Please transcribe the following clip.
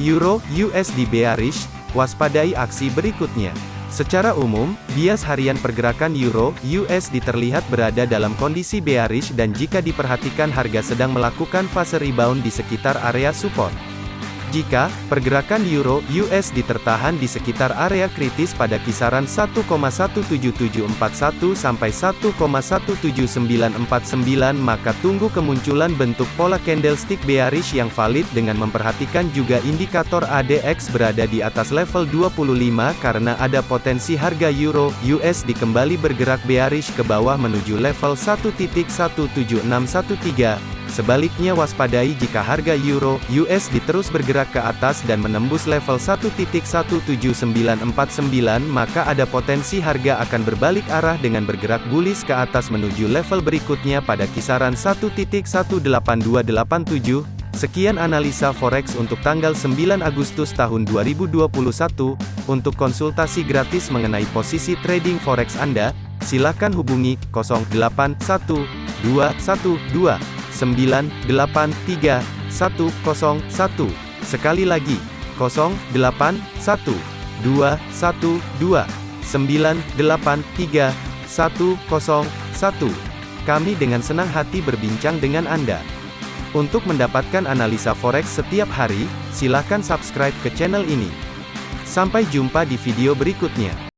Euro USD bearish, waspadai aksi berikutnya. Secara umum, bias harian pergerakan euro USD terlihat berada dalam kondisi bearish dan jika diperhatikan harga sedang melakukan fase rebound di sekitar area support. Jika pergerakan euro USD tertahan di sekitar area kritis pada kisaran 1,17741 sampai 1,17949 maka tunggu kemunculan bentuk pola candlestick bearish yang valid dengan memperhatikan juga indikator ADX berada di atas level 25 karena ada potensi harga euro USD kembali bergerak bearish ke bawah menuju level 1.17613 Sebaliknya waspadai jika harga euro USD terus bergerak ke atas dan menembus level 1.17949 maka ada potensi harga akan berbalik arah dengan bergerak bullish ke atas menuju level berikutnya pada kisaran 1.18287. Sekian analisa forex untuk tanggal 9 Agustus tahun 2021. Untuk konsultasi gratis mengenai posisi trading forex Anda, silakan hubungi 081212 983 101. Sekali lagi, 081 212 983 101. Kami dengan senang hati berbincang dengan Anda. Untuk mendapatkan analisa forex setiap hari, silakan subscribe ke channel ini. Sampai jumpa di video berikutnya.